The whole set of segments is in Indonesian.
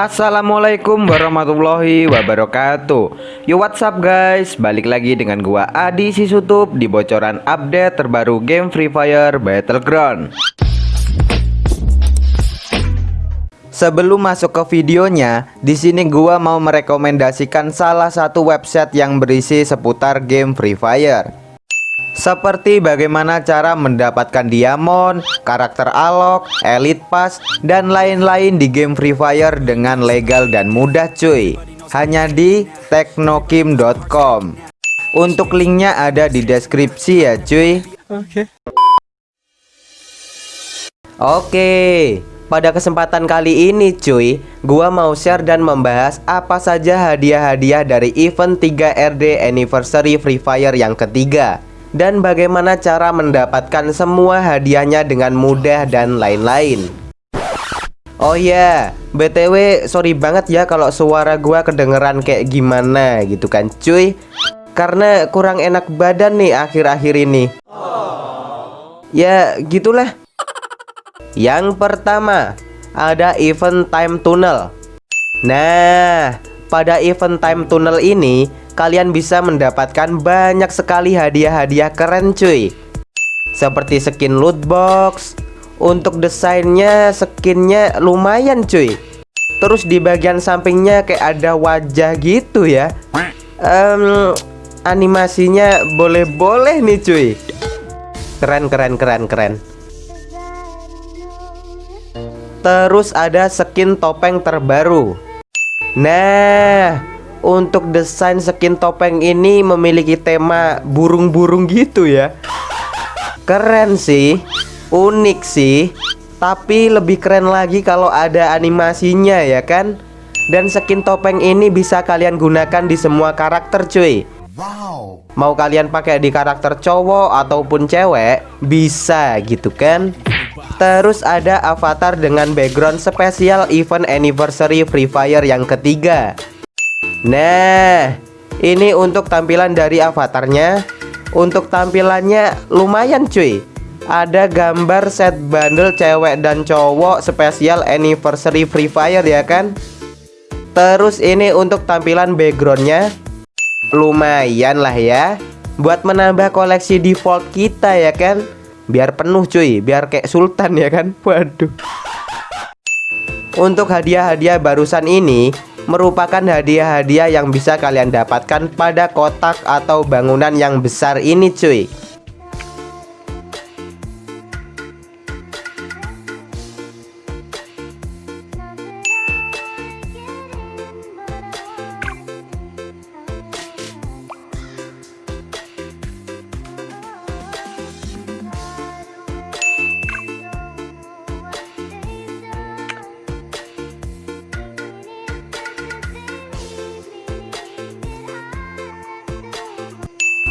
Assalamualaikum warahmatullahi wabarakatuh. Yo what's up guys? Balik lagi dengan gua Adi Sisutup Di bocoran update terbaru game Free Fire Battleground. Sebelum masuk ke videonya, di sini gua mau merekomendasikan salah satu website yang berisi seputar game Free Fire. Seperti bagaimana cara mendapatkan diamond, karakter alok, elite pass, dan lain-lain di game Free Fire dengan legal dan mudah cuy. Hanya di teknokim.com Untuk linknya ada di deskripsi ya cuy. Oke. Oke pada kesempatan kali ini cuy Gua mau share dan membahas apa saja hadiah-hadiah dari event 3RD Anniversary Free Fire yang ketiga dan bagaimana cara mendapatkan semua hadiahnya dengan mudah dan lain-lain. Oh ya, yeah. BTW sorry banget ya kalau suara gua kedengeran kayak gimana gitu kan cuy Karena kurang enak badan nih akhir-akhir ini Ya gitulah Yang pertama Ada event time tunnel Nah pada event time tunnel ini kalian bisa mendapatkan banyak sekali hadiah-hadiah keren cuy. Seperti skin loot box. Untuk desainnya skinnya lumayan cuy. Terus di bagian sampingnya kayak ada wajah gitu ya. Um, Animasinya boleh-boleh nih cuy. Keren keren keren keren. Terus ada skin topeng terbaru Nah untuk desain skin topeng ini memiliki tema burung-burung gitu ya. Keren sih Unik sih. Tapi lebih keren lagi kalau ada animasinya ya kan? Dan skin topeng ini bisa kalian gunakan di semua karakter cuy. Wow. Mau kalian pakai di karakter cowok ataupun cewek Bisa gitu kan Terus ada avatar dengan background spesial event anniversary Free Fire yang ketiga Nah, ini untuk tampilan dari avatarnya. Untuk tampilannya lumayan cuy. Ada gambar set bundle cewek dan cowok spesial anniversary Free Fire ya kan? Terus ini untuk tampilan backgroundnya lumayan lah ya. Buat menambah koleksi default kita ya kan? Biar penuh cuy, biar kayak sultan ya kan? Waduh. Untuk hadiah-hadiah barusan ini merupakan hadiah-hadiah yang bisa kalian dapatkan pada kotak atau bangunan yang besar ini cuy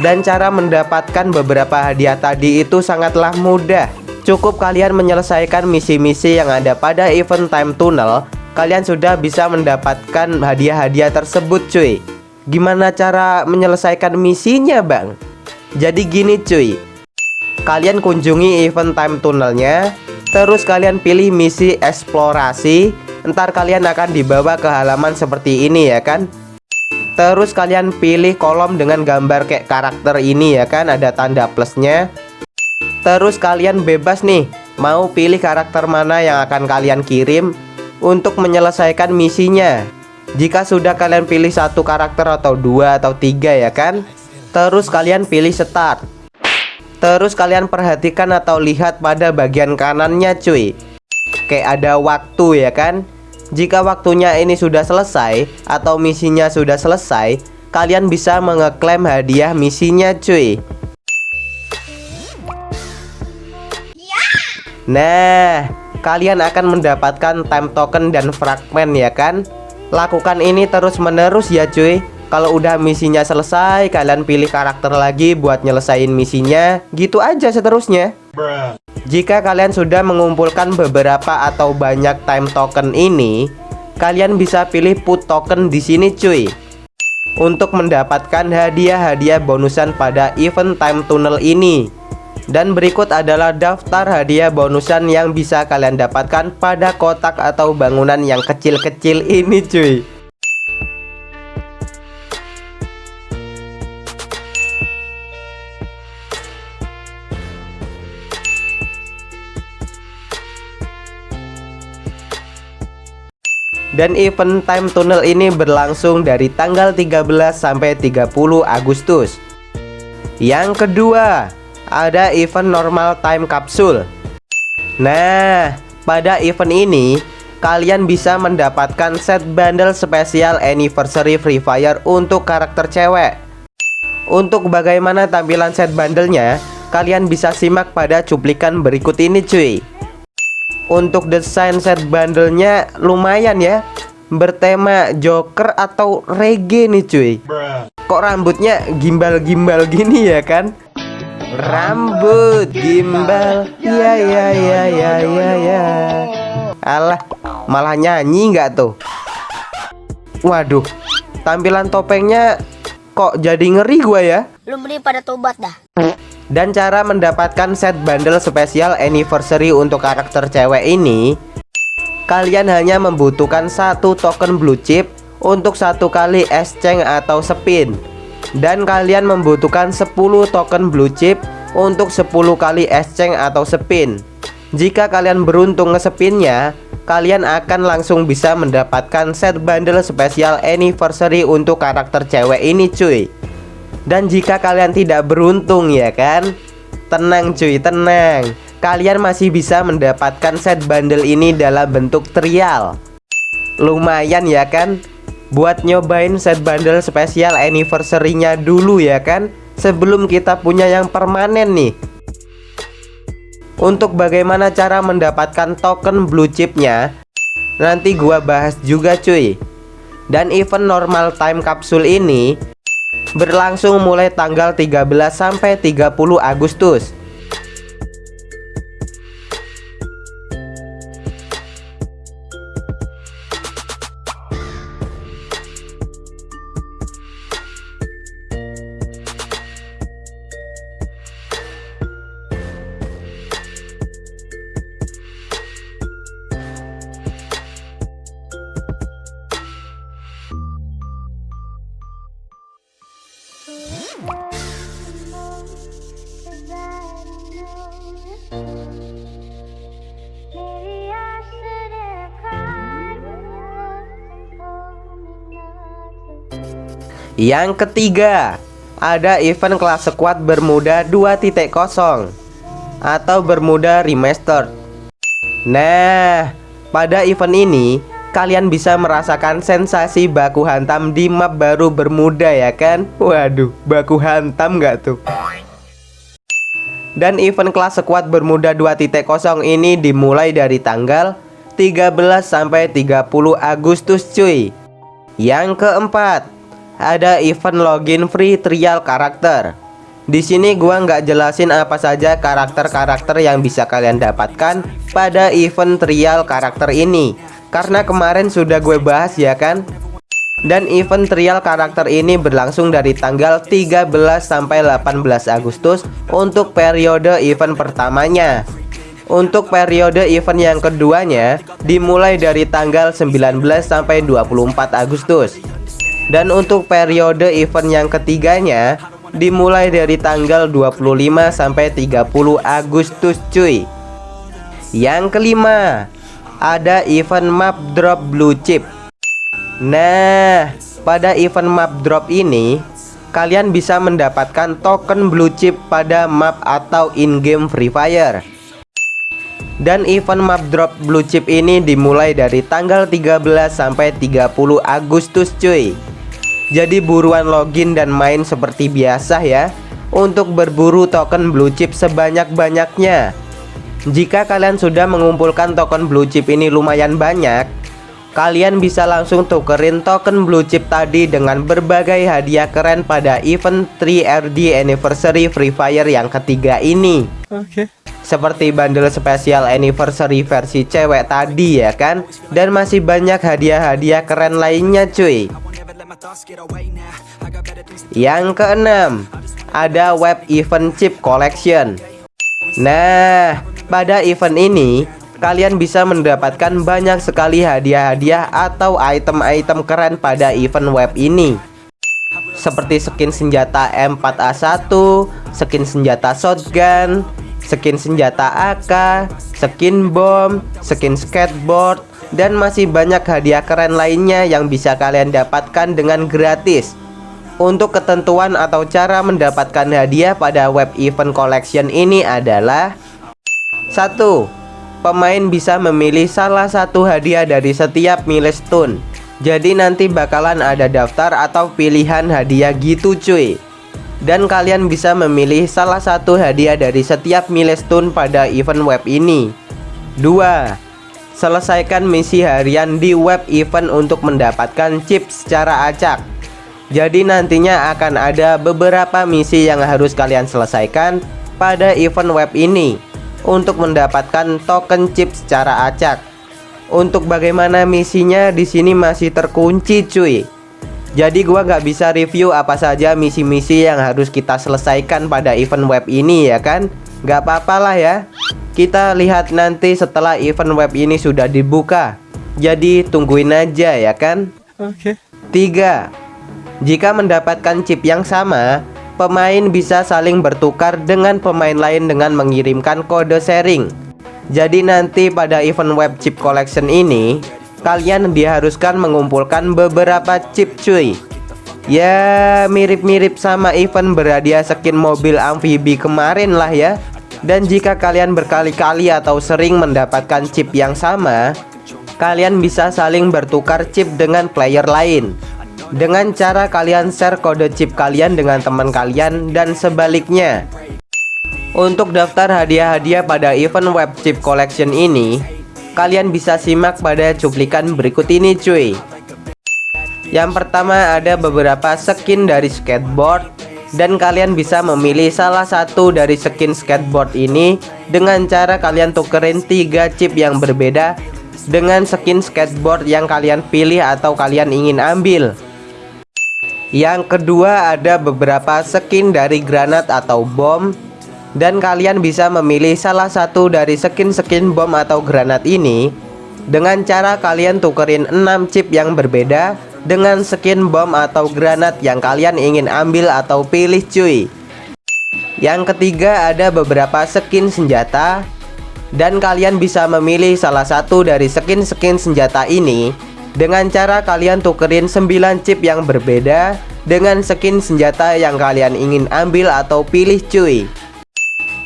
Dan cara mendapatkan beberapa hadiah tadi itu sangatlah mudah. Cukup kalian menyelesaikan misi-misi yang ada pada event time tunnel Kalian sudah bisa mendapatkan hadiah-hadiah tersebut cuy. Gimana cara menyelesaikan misinya bang? Jadi gini cuy. Kalian kunjungi event time tunnelnya Terus kalian pilih misi eksplorasi Ntar kalian akan dibawa ke halaman seperti ini ya kan Terus kalian pilih kolom dengan gambar kayak karakter ini ya kan Ada tanda plusnya. Terus kalian bebas nih Mau pilih karakter mana yang akan kalian kirim Untuk menyelesaikan misinya. Jika sudah kalian pilih satu karakter atau dua atau tiga ya kan Terus kalian pilih start. Terus kalian perhatikan atau lihat pada bagian kanannya cuy. Kayak ada waktu ya kan jika waktunya ini sudah selesai atau misinya sudah selesai, kalian bisa mengeklaim hadiah misinya cuy. Nah, kalian akan mendapatkan time token dan fragment ya kan? Lakukan ini terus-menerus ya cuy. Kalau udah misinya selesai, kalian pilih karakter lagi buat nyelesain misinya. Gitu aja seterusnya. Jika kalian sudah mengumpulkan beberapa atau banyak time token ini, kalian bisa pilih put token di sini cuy. Untuk mendapatkan hadiah-hadiah bonusan pada event time tunnel ini. Dan berikut adalah daftar hadiah bonusan yang bisa kalian dapatkan pada kotak atau bangunan yang kecil-kecil ini cuy Dan event time tunnel ini berlangsung dari tanggal 13 sampai 30 Agustus. Yang kedua, ada event normal time capsule. Nah, pada event ini kalian bisa mendapatkan set bundle spesial anniversary Free Fire untuk karakter cewek. Untuk bagaimana tampilan set bundlenya, kalian bisa simak pada cuplikan berikut ini cuy. Untuk desain set bundlenya lumayan ya. Bertema Joker atau reggae nih cuy. Kok rambutnya gimbal-gimbal gini ya kan? Rambut gimbal. Ya ya ya ya ya ya. Alah malah nyanyi nggak tuh? Waduh Tampilan topengnya kok jadi ngeri gua ya? Lu beli pada tobat dah dan cara mendapatkan set bundle spesial anniversary untuk karakter cewek ini Kalian hanya membutuhkan satu token blue chip untuk satu kali exchange atau spin. Dan kalian membutuhkan 10 token blue chip untuk 10 kali exchange atau spin. Jika kalian beruntung ngespinnya Kalian akan langsung bisa mendapatkan set bundle spesial anniversary untuk karakter cewek ini cuy dan jika kalian tidak beruntung ya kan? Tenang cuy tenang. Kalian masih bisa mendapatkan set bundle ini dalam bentuk trial. Lumayan ya kan? Buat nyobain set bundle spesial anniversary-nya dulu ya kan? Sebelum kita punya yang permanen nih. Untuk bagaimana cara mendapatkan token blue chipnya Nanti gua bahas juga cuy. Dan event normal time capsule ini berlangsung mulai tanggal 13 sampai 30 Agustus. Yang ketiga, ada event kelas squad Bermuda 2.0 atau Bermuda Remastered. Nah, pada event ini kalian bisa merasakan sensasi baku hantam di map baru Bermuda ya kan? Waduh, baku hantam nggak tuh? Dan event kelas squad Bermuda 2.0 ini dimulai dari tanggal 13 sampai 30 Agustus cuy. Yang keempat, ada event login free trial karakter. Di sini gua nggak jelasin apa saja karakter-karakter yang bisa kalian dapatkan pada event trial karakter ini karena kemarin sudah gue bahas ya kan. Dan event trial karakter ini berlangsung dari tanggal 13 sampai 18 Agustus untuk periode event pertamanya. Untuk periode event yang keduanya dimulai dari tanggal 19 sampai 24 Agustus. Dan untuk periode event yang ketiganya dimulai dari tanggal 25 sampai 30 Agustus cuy. Yang kelima, ada event map drop blue chip. Nah, pada event map drop ini kalian bisa mendapatkan token blue chip pada map atau in-game Free Fire. Dan event map drop blue chip ini dimulai dari tanggal 13 sampai 30 Agustus cuy. Jadi buruan login dan main seperti biasa ya Untuk berburu token blue chip sebanyak-banyaknya Jika kalian sudah mengumpulkan token blue chip ini lumayan banyak Kalian bisa langsung tukerin token blue chip tadi dengan berbagai hadiah keren pada event 3RD Anniversary Free Fire yang ketiga ini Oke okay. Seperti bundle spesial anniversary versi cewek tadi ya kan Dan masih banyak hadiah-hadiah keren lainnya cuy yang keenam, ada web event chip collection. Nah, pada event ini kalian bisa mendapatkan banyak sekali hadiah-hadiah atau item-item keren pada event web ini seperti skin senjata M4A1, skin senjata shotgun, skin senjata AK, skin bom, skin skateboard, dan masih banyak hadiah keren lainnya yang bisa kalian dapatkan dengan gratis. Untuk ketentuan atau cara mendapatkan hadiah pada web event collection ini adalah 1. Pemain bisa memilih salah satu hadiah dari setiap milestone jadi nanti bakalan ada daftar atau pilihan hadiah gitu cuy. Dan kalian bisa memilih salah satu hadiah dari setiap milestone pada event web ini. 2. Selesaikan misi harian di web event untuk mendapatkan chip secara acak. Jadi nantinya akan ada beberapa misi yang harus kalian selesaikan pada event web ini Untuk mendapatkan token chip secara acak untuk bagaimana misinya di sini masih terkunci cuy. Jadi gua nggak bisa review apa saja misi-misi yang harus kita selesaikan pada event web ini ya kan? Gak apa-apa lah ya. Kita lihat nanti setelah event web ini sudah dibuka. Jadi tungguin aja ya kan? Oke. Okay. Tiga. Jika mendapatkan chip yang sama, pemain bisa saling bertukar dengan pemain lain dengan mengirimkan kode sharing. Jadi nanti pada event web chip collection ini Kalian diharuskan mengumpulkan beberapa chip cuy. Ya mirip-mirip sama event berhadiah skin mobil amfibi kemarin lah ya. Dan jika kalian berkali-kali atau sering mendapatkan chip yang sama Kalian bisa saling bertukar chip dengan player lain Dengan cara kalian share kode chip kalian dengan teman kalian dan sebaliknya untuk daftar hadiah-hadiah pada event web chip collection ini, kalian bisa simak pada cuplikan berikut ini cuy. Yang pertama ada beberapa skin dari skateboard dan kalian bisa memilih salah satu dari skin skateboard ini dengan cara kalian tukerin tiga chip yang berbeda dengan skin skateboard yang kalian pilih atau kalian ingin ambil. Yang kedua ada beberapa skin dari granat atau bom. Dan kalian bisa memilih salah satu dari skin-skin bom atau granat ini. Dengan cara kalian tukerin 6 chip yang berbeda dengan skin bom atau granat yang kalian ingin ambil atau pilih cuy. Yang ketiga ada beberapa skin senjata. Dan kalian bisa memilih salah satu dari skin-skin senjata ini dengan cara kalian tukerin 9 chip yang berbeda dengan skin senjata yang kalian ingin ambil atau pilih cuy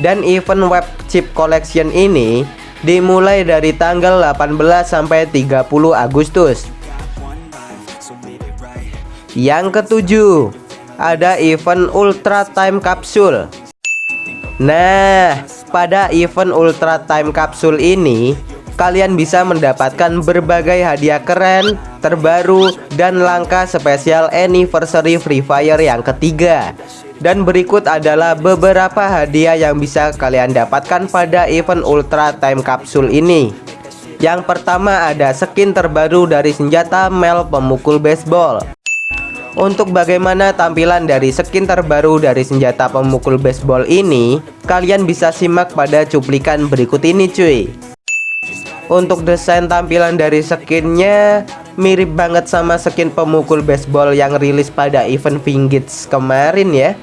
dan event web chip collection ini dimulai dari tanggal 18 sampai 30 Agustus. Yang ketujuh, ada event Ultra Time Capsule. Nah, pada event Ultra Time Capsule ini kalian bisa mendapatkan berbagai hadiah keren, terbaru, dan langka spesial anniversary Free Fire yang ketiga. Dan berikut adalah beberapa hadiah yang bisa kalian dapatkan pada event Ultra Time Capsule ini. Yang pertama ada skin terbaru dari senjata Mel pemukul baseball. Untuk bagaimana tampilan dari skin terbaru dari senjata pemukul baseball ini, kalian bisa simak pada cuplikan berikut ini cuy. Untuk desain tampilan dari skinnya mirip banget sama skin pemukul baseball yang rilis pada event Vingits kemarin ya.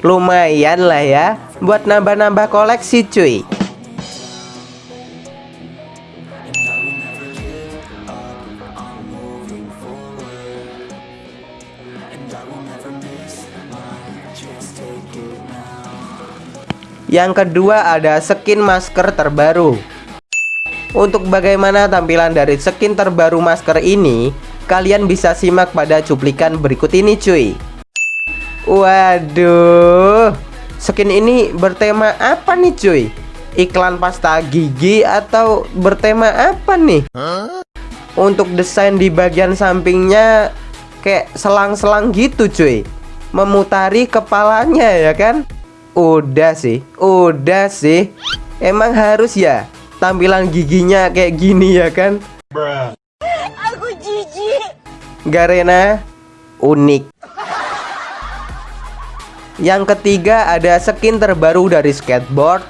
Lumayan lah ya buat nambah-nambah koleksi cuy. Yang kedua ada skin masker terbaru untuk bagaimana tampilan dari skin terbaru masker ini, kalian bisa simak pada cuplikan berikut ini cuy. Waduh, skin ini bertema apa nih cuy? Iklan pasta gigi atau bertema apa nih? Untuk desain di bagian sampingnya kayak selang-selang gitu cuy Memutari kepalanya ya kan? Udah sih, udah sih Emang harus ya tampilan giginya kayak gini ya kan? Aku jijik. Garena unik. Yang ketiga ada skin terbaru dari skateboard.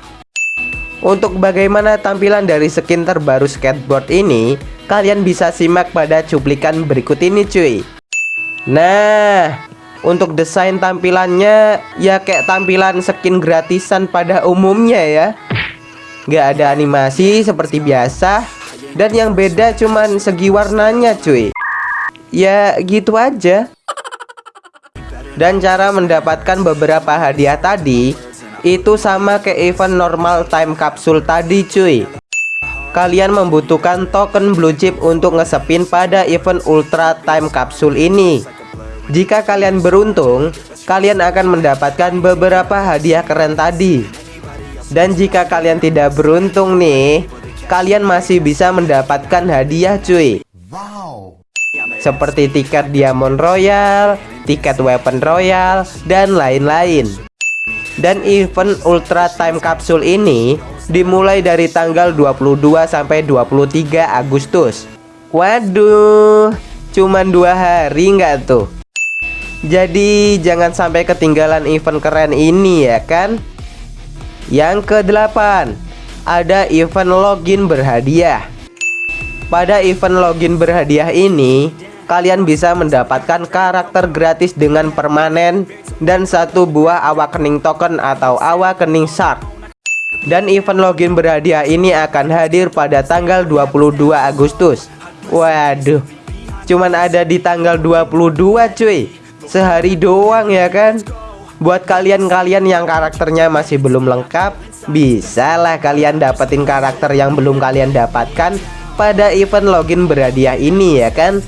Untuk bagaimana tampilan dari skin terbaru skateboard ini, kalian bisa simak pada cuplikan berikut ini cuy. Nah, untuk desain tampilannya ya kayak tampilan skin gratisan pada umumnya ya. Gak ada animasi seperti biasa dan yang beda cuman segi warnanya cuy. Ya gitu aja. Dan cara mendapatkan beberapa hadiah tadi itu sama kayak event normal time capsule tadi cuy Kalian membutuhkan token blue chip untuk ngesepin pada event ultra time capsule ini Jika kalian beruntung Kalian akan mendapatkan beberapa hadiah keren tadi Dan jika kalian tidak beruntung nih Kalian masih bisa mendapatkan hadiah cuy Wow Seperti tiket Diamond Royal, tiket Weapon Royal, dan lain-lain dan event Ultra Time Capsule ini dimulai dari tanggal 22 sampai 23 Agustus. Waduh, cuman dua hari nggak tuh? Jadi jangan sampai ketinggalan event keren ini ya kan? Yang ke-8 Ada event login berhadiah Pada event login berhadiah ini Kalian bisa mendapatkan karakter gratis dengan permanen dan satu buah awakening token atau awakening shark. Dan event login berhadiah ini akan hadir pada tanggal 22 Agustus. Waduh, cuman ada di tanggal 22 cuy. Sehari doang ya kan? Buat kalian-kalian yang karakternya masih belum lengkap, bisalah kalian dapetin karakter yang belum kalian dapatkan pada event login berhadiah ini ya kan?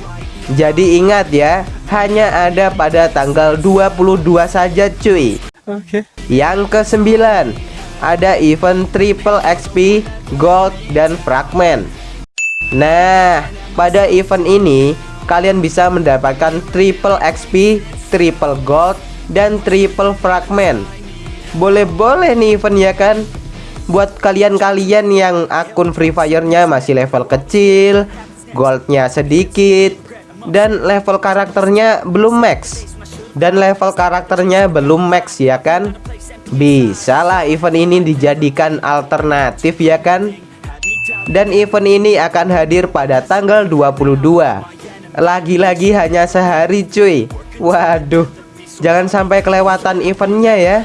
Jadi ingat ya, hanya ada pada tanggal 22 saja cuy Oke okay. Yang ke-9 Ada event triple XP, gold, dan fragment Nah, pada event ini Kalian bisa mendapatkan triple XP, triple gold, dan triple fragment. Boleh-boleh nih event ya kan? Buat kalian-kalian yang akun Free Fire-nya masih level kecil Goldnya sedikit dan level karakternya belum max. Dan level karakternya belum max ya kan? Bisa lah event ini dijadikan alternatif ya kan? Dan event ini akan hadir pada tanggal 22 lagi-lagi hanya sehari cuy. Waduh jangan sampai kelewatan eventnya ya.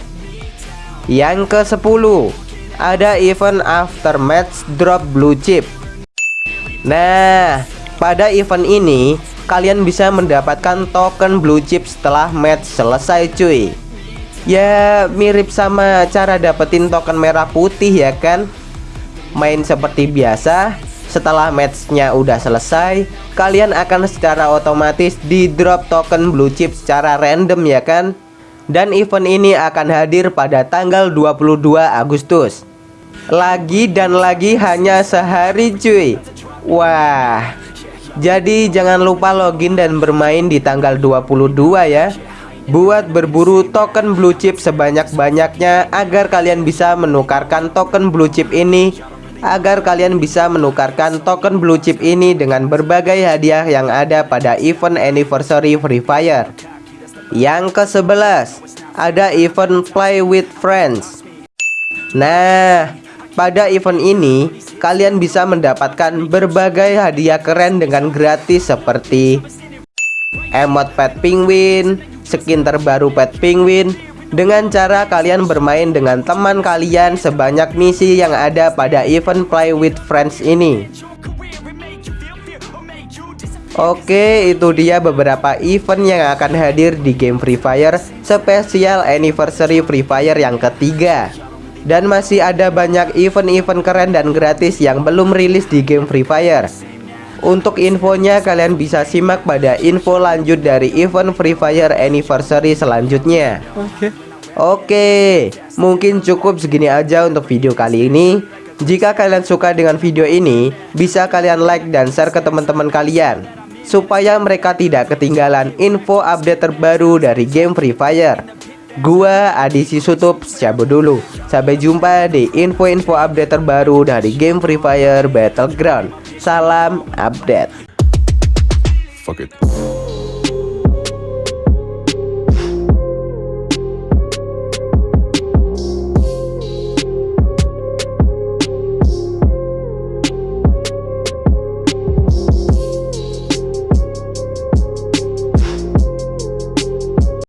Yang ke 10 ada event after match drop blue chip. Nah pada event ini kalian bisa mendapatkan token blue chip setelah match selesai cuy. Ya mirip sama cara dapetin token merah putih ya kan? Main seperti biasa Setelah matchnya udah selesai Kalian akan secara otomatis di drop token blue chip secara random ya kan? Dan event ini akan hadir pada tanggal 22 Agustus. Lagi dan lagi hanya sehari cuy. Wah jadi jangan lupa login dan bermain di tanggal 22 ya. Buat berburu token blue chip sebanyak-banyaknya Agar kalian bisa menukarkan token blue chip ini Agar kalian bisa menukarkan token blue chip ini dengan berbagai hadiah yang ada pada event anniversary Free Fire. Yang ke-11 Ada event play with friends. Nah pada event ini kalian bisa mendapatkan berbagai hadiah keren dengan gratis seperti emot pet penguin, skin terbaru pet penguin, dengan cara kalian bermain dengan teman kalian sebanyak misi yang ada pada event Play with Friends ini. Oke, itu dia beberapa event yang akan hadir di game Free Fire spesial anniversary Free Fire yang ketiga. Dan masih ada banyak event-event keren dan gratis yang belum rilis di game Free Fire Untuk infonya kalian bisa simak pada info lanjut dari event Free Fire Anniversary selanjutnya Oke Oke, mungkin cukup segini aja untuk video kali ini. Jika kalian suka dengan video ini, bisa kalian like dan share ke teman-teman kalian Supaya mereka tidak ketinggalan info update terbaru dari game Free Fire. Gua Adi Sisutup cabut dulu. Sampai jumpa di info-info update terbaru dari game Free Fire Battleground. Salam update. Fuck it.